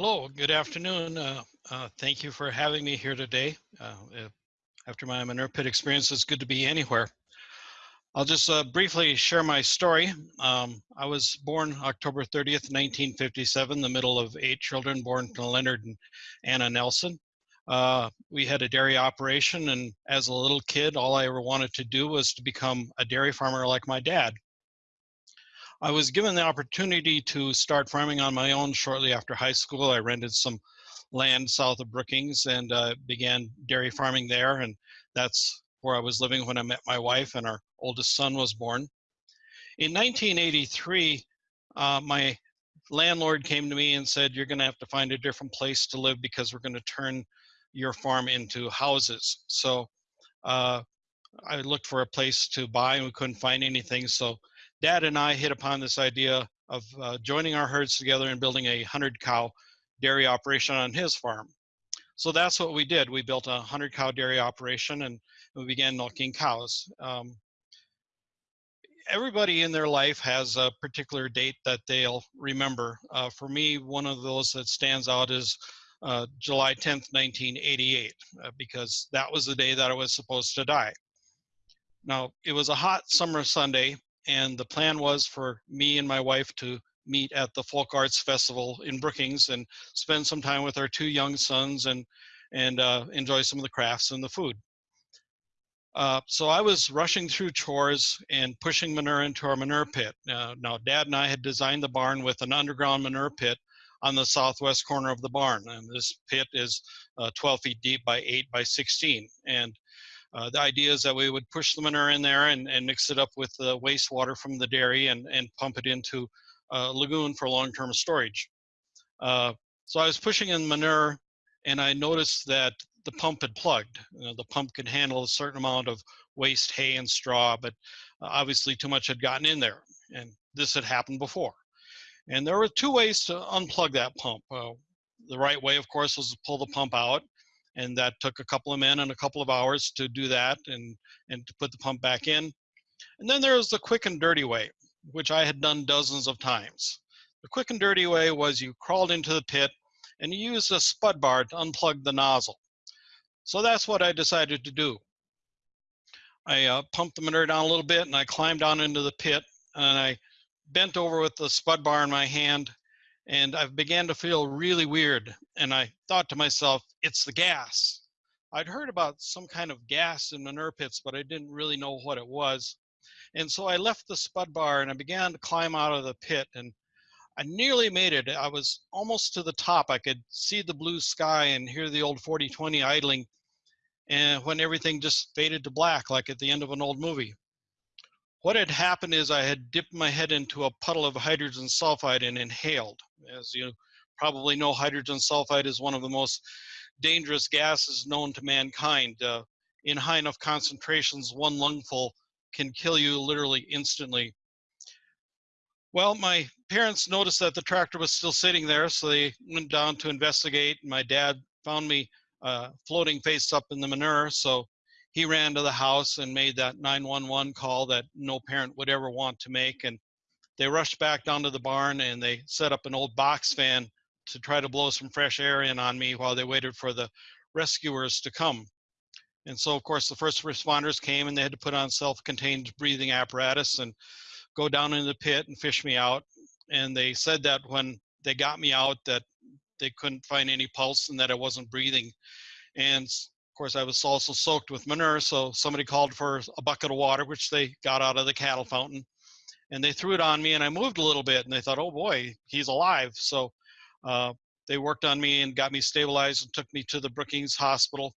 Hello, good afternoon. Uh, uh, thank you for having me here today. Uh, after my manure pit experience, it's good to be anywhere. I'll just uh, briefly share my story. Um, I was born October 30th, 1957, the middle of eight children born to Leonard and Anna Nelson. Uh, we had a dairy operation, and as a little kid, all I ever wanted to do was to become a dairy farmer like my dad. I was given the opportunity to start farming on my own shortly after high school. I rented some land south of Brookings and uh, began dairy farming there. And that's where I was living when I met my wife and our oldest son was born. In 1983, uh, my landlord came to me and said, you're gonna have to find a different place to live because we're gonna turn your farm into houses. So uh, I looked for a place to buy and we couldn't find anything. So Dad and I hit upon this idea of uh, joining our herds together and building a 100 cow dairy operation on his farm. So that's what we did. We built a 100 cow dairy operation and we began milking cows. Um, everybody in their life has a particular date that they'll remember. Uh, for me, one of those that stands out is uh, July 10th, 1988, uh, because that was the day that I was supposed to die. Now, it was a hot summer Sunday, and the plan was for me and my wife to meet at the Folk Arts Festival in Brookings and spend some time with our two young sons and and uh, enjoy some of the crafts and the food. Uh, so I was rushing through chores and pushing manure into our manure pit. Now, Dad and I had designed the barn with an underground manure pit on the southwest corner of the barn. And this pit is uh, 12 feet deep by 8 by 16. And uh, the idea is that we would push the manure in there and, and mix it up with the wastewater from the dairy and, and pump it into a lagoon for long-term storage. Uh, so I was pushing in manure and I noticed that the pump had plugged. You know, the pump could handle a certain amount of waste hay and straw, but uh, obviously too much had gotten in there. And this had happened before. And there were two ways to unplug that pump. Uh, the right way, of course, was to pull the pump out and that took a couple of men and a couple of hours to do that and and to put the pump back in. And then there was the quick and dirty way which i had done dozens of times. The quick and dirty way was you crawled into the pit and you used a spud bar to unplug the nozzle. So that's what i decided to do. I uh, pumped the manure down a little bit and i climbed down into the pit and i bent over with the spud bar in my hand and I began to feel really weird. And I thought to myself, it's the gas. I'd heard about some kind of gas in manure pits, but I didn't really know what it was. And so I left the spud bar and I began to climb out of the pit and I nearly made it. I was almost to the top. I could see the blue sky and hear the old 4020 idling and when everything just faded to black like at the end of an old movie. What had happened is I had dipped my head into a puddle of hydrogen sulfide and inhaled. As you probably know, hydrogen sulfide is one of the most dangerous gases known to mankind. Uh, in high enough concentrations, one lungful can kill you literally instantly. Well, my parents noticed that the tractor was still sitting there, so they went down to investigate. And my dad found me uh, floating face up in the manure, so he ran to the house and made that 911 call that no parent would ever want to make. And they rushed back down to the barn and they set up an old box fan to try to blow some fresh air in on me while they waited for the rescuers to come. And so, of course, the first responders came and they had to put on self-contained breathing apparatus and go down in the pit and fish me out. And they said that when they got me out that they couldn't find any pulse and that I wasn't breathing. And course, I was also soaked with manure, so somebody called for a bucket of water, which they got out of the cattle fountain, and they threw it on me, and I moved a little bit, and they thought, oh boy, he's alive. So uh, they worked on me and got me stabilized and took me to the Brookings Hospital.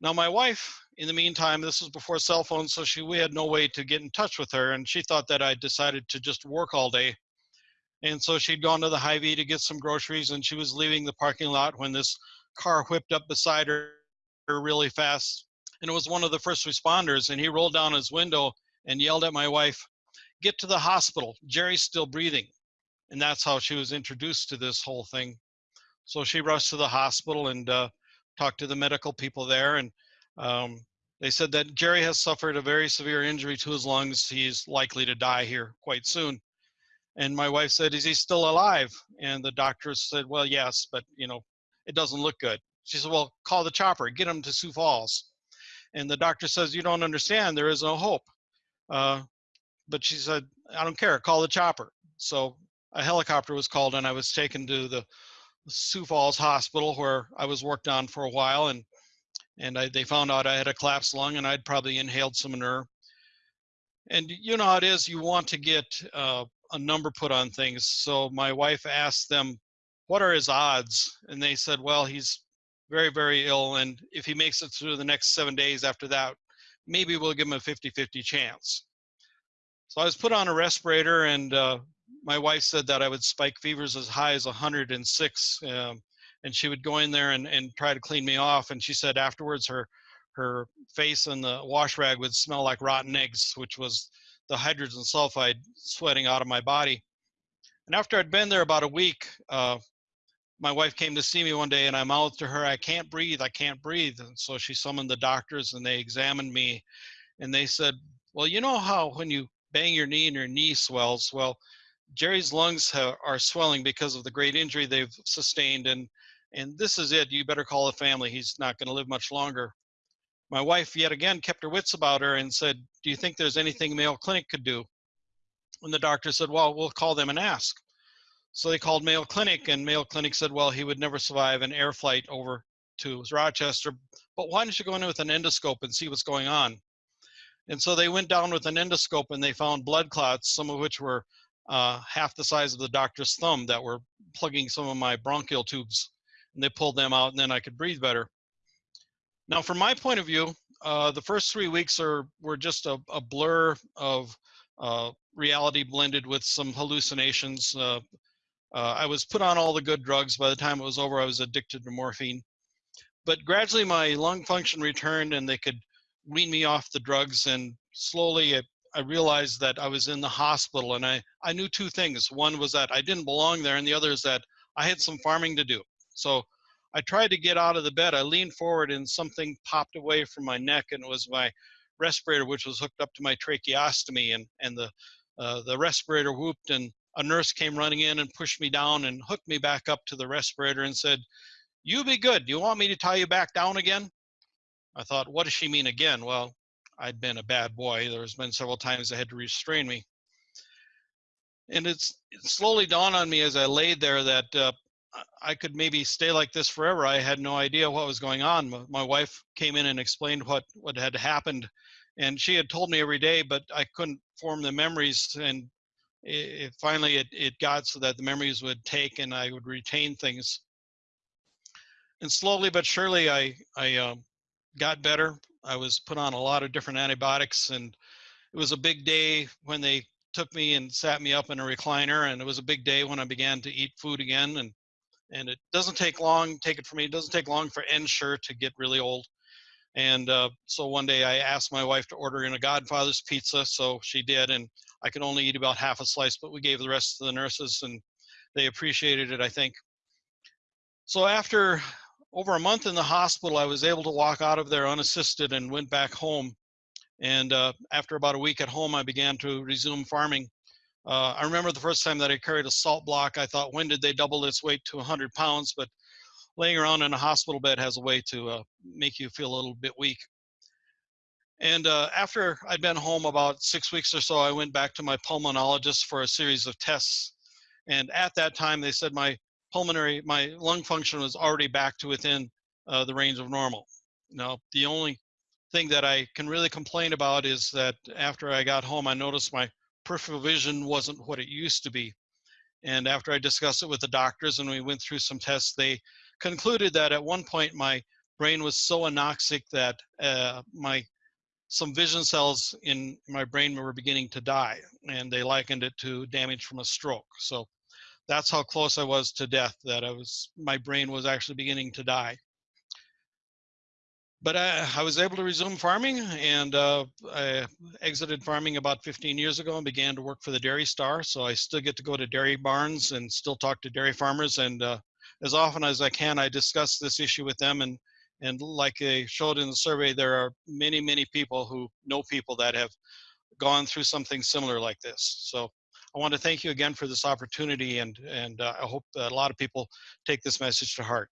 Now, my wife, in the meantime, this was before cell phones, so she we had no way to get in touch with her, and she thought that I decided to just work all day. And so she'd gone to the Hy-Vee to get some groceries, and she was leaving the parking lot when this car whipped up beside her really fast. And it was one of the first responders, and he rolled down his window and yelled at my wife, Get to the hospital. Jerry's still breathing. And that's how she was introduced to this whole thing. So she rushed to the hospital and uh, talked to the medical people there. And um, they said that Jerry has suffered a very severe injury to his lungs. He's likely to die here quite soon. And my wife said, is he still alive? And the doctor said, well, yes, but you know, it doesn't look good. She said, well, call the chopper, get him to Sioux Falls. And the doctor says, you don't understand, there is no hope. Uh, but she said, I don't care, call the chopper. So a helicopter was called and I was taken to the Sioux Falls Hospital where I was worked on for a while and and I, they found out I had a collapsed lung and I'd probably inhaled some Manure. And you know how it is, you want to get uh, a number put on things. So my wife asked them, what are his odds? And they said, well, he's very, very ill. And if he makes it through the next seven days after that, maybe we'll give him a 50-50 chance. So I was put on a respirator and uh, my wife said that I would spike fevers as high as 106. Um, and she would go in there and, and try to clean me off. And she said afterwards her, her face and the wash rag would smell like rotten eggs, which was the hydrogen sulfide sweating out of my body. And after I'd been there about a week, uh, my wife came to see me one day and I mouthed to her, I can't breathe, I can't breathe. And so she summoned the doctors and they examined me and they said, well, you know how when you bang your knee and your knee swells, well, Jerry's lungs are swelling because of the great injury they've sustained and and this is it, you better call the family, he's not gonna live much longer. My wife yet again kept her wits about her and said, do you think there's anything Mayo Clinic could do? And the doctor said, well, we'll call them and ask. So they called Mayo Clinic and Mayo Clinic said, well, he would never survive an air flight over to Rochester, but why don't you go in with an endoscope and see what's going on? And so they went down with an endoscope and they found blood clots, some of which were uh, half the size of the doctor's thumb that were plugging some of my bronchial tubes. And they pulled them out and then I could breathe better. Now, from my point of view, uh, the first three weeks are were just a, a blur of uh, reality blended with some hallucinations. Uh, I was put on all the good drugs. By the time it was over, I was addicted to morphine. But gradually, my lung function returned, and they could wean me off the drugs. And slowly, it, I realized that I was in the hospital, and I I knew two things. One was that I didn't belong there, and the other is that I had some farming to do. So I tried to get out of the bed. I leaned forward, and something popped away from my neck, and it was my respirator, which was hooked up to my tracheostomy, and and the uh, the respirator whooped and a nurse came running in and pushed me down and hooked me back up to the respirator and said, you be good. Do you want me to tie you back down again? I thought, what does she mean again? Well, I'd been a bad boy. There's been several times they had to restrain me. And it's it slowly dawned on me as I laid there that uh, I could maybe stay like this forever. I had no idea what was going on. My wife came in and explained what, what had happened. And she had told me every day, but I couldn't form the memories. And it, finally it, it got so that the memories would take and I would retain things. And slowly but surely I, I uh, got better. I was put on a lot of different antibiotics and it was a big day when they took me and sat me up in a recliner and it was a big day when I began to eat food again and and it doesn't take long take it for me it doesn't take long for Ensure to get really old and uh, so one day I asked my wife to order in a Godfather's pizza so she did and I could only eat about half a slice, but we gave the rest to the nurses and they appreciated it, I think. So after over a month in the hospital, I was able to walk out of there unassisted and went back home. And uh, after about a week at home, I began to resume farming. Uh, I remember the first time that I carried a salt block, I thought, when did they double its weight to 100 pounds? But laying around in a hospital bed has a way to uh, make you feel a little bit weak. And uh, after I'd been home about six weeks or so, I went back to my pulmonologist for a series of tests. And at that time, they said my pulmonary, my lung function was already back to within uh, the range of normal. Now, the only thing that I can really complain about is that after I got home, I noticed my peripheral vision wasn't what it used to be. And after I discussed it with the doctors and we went through some tests, they concluded that at one point my brain was so anoxic that uh, my some vision cells in my brain were beginning to die and they likened it to damage from a stroke. So that's how close I was to death that I was, my brain was actually beginning to die. But I, I was able to resume farming and uh, I exited farming about 15 years ago and began to work for the Dairy Star. So I still get to go to dairy barns and still talk to dairy farmers. And uh, as often as I can, I discuss this issue with them and and like they showed in the survey, there are many, many people who know people that have gone through something similar like this. So I want to thank you again for this opportunity, and and uh, I hope that a lot of people take this message to heart.